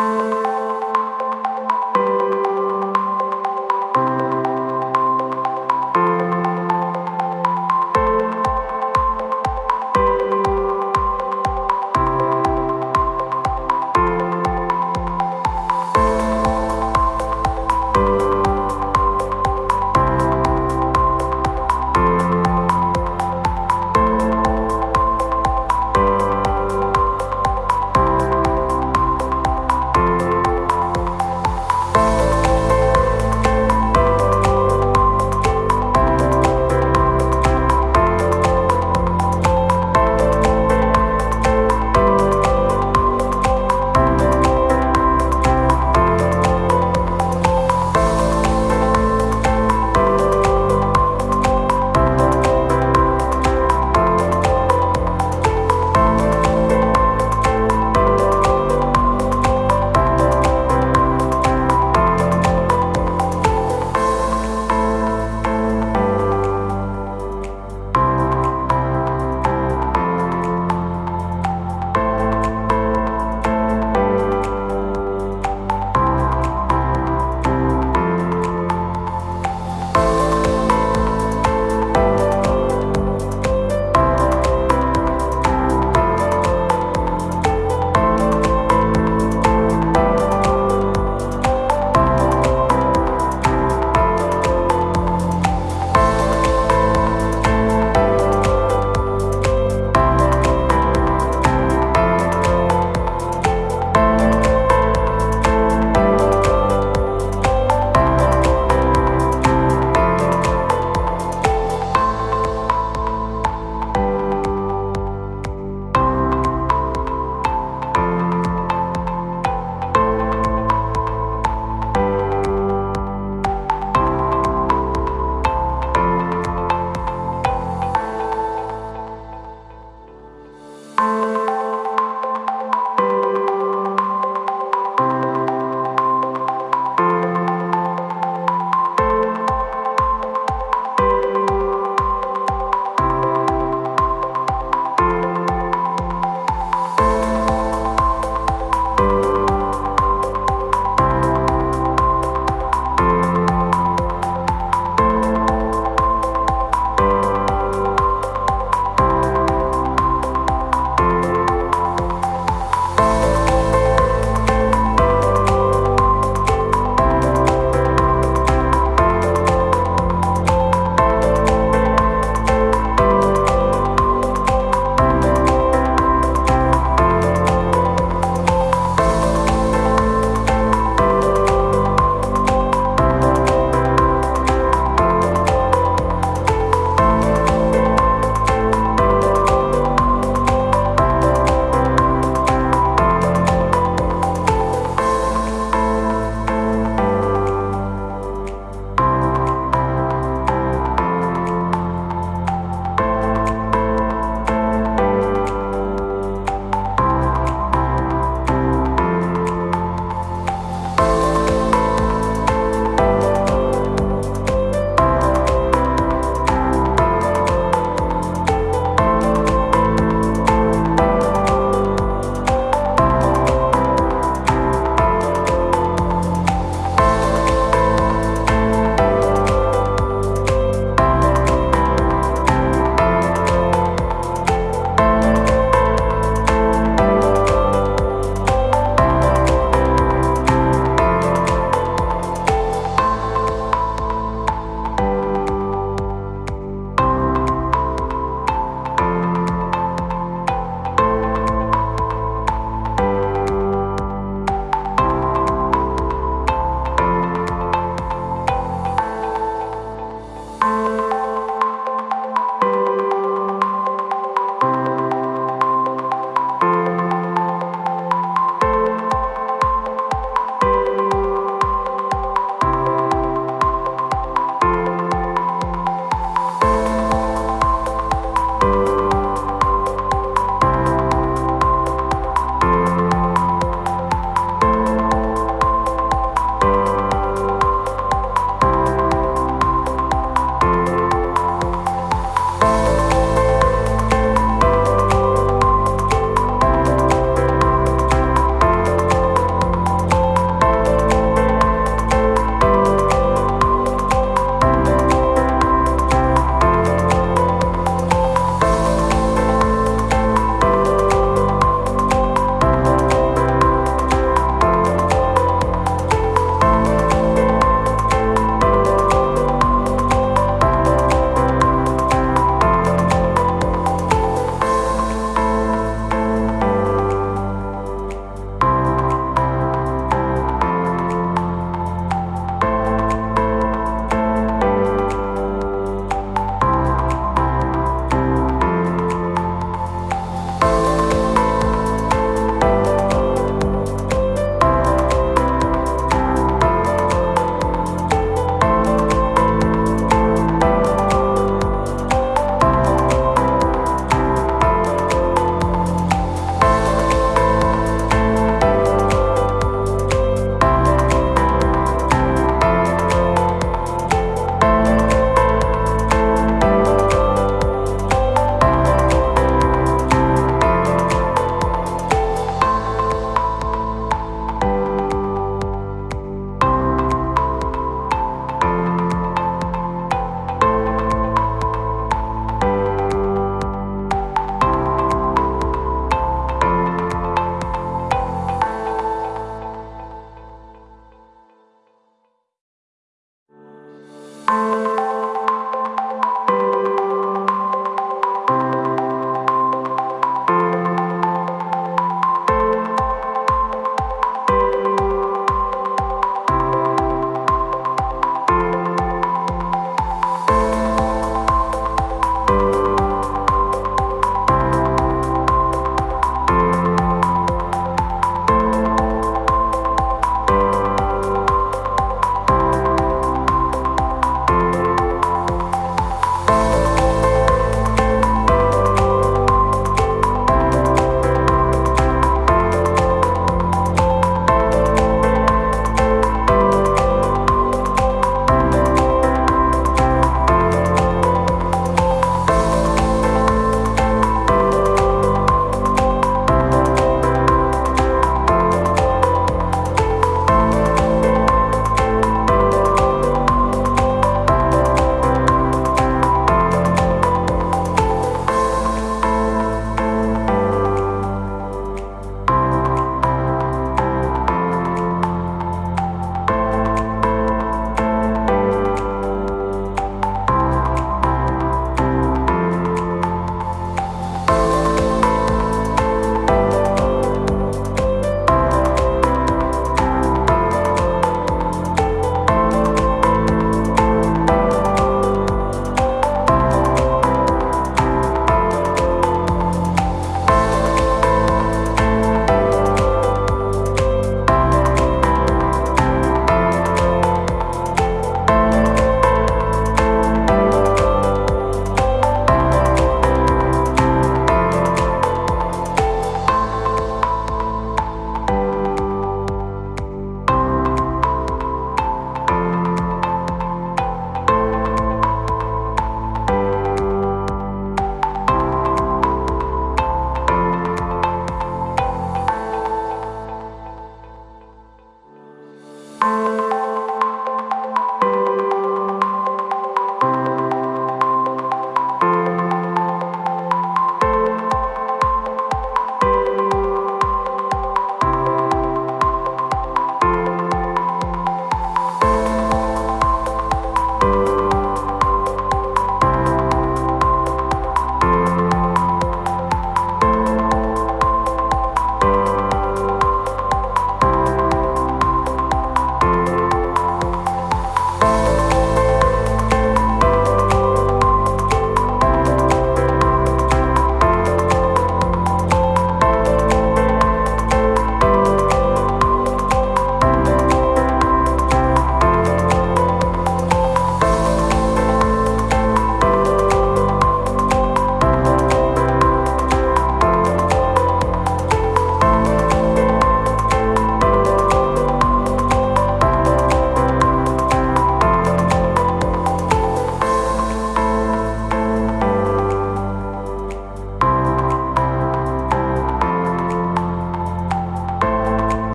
Bye. you.